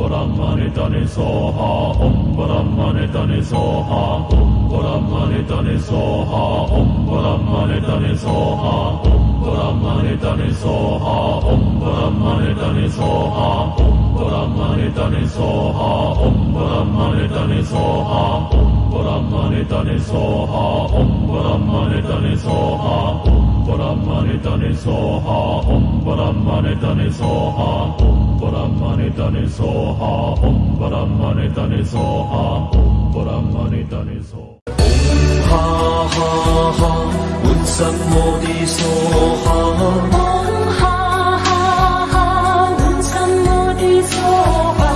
Brahmane Soha Om Brahmane Soha Om Brahmane Soha Om Brahmane Soha Om Brahmane Soha Om Brahmane Soha Om Brahmane Soha Om Brahmane Soha Om Brahmane Soha Om Brahmane Soha Om Brahmane Soha Om Brahmane Soha Om Brahmane Soha Om Brahmane Soha Om Brahmane Soha Ha ha ha Utsam Modi Soha. Om Ha ha ha Utsam Modi Soha.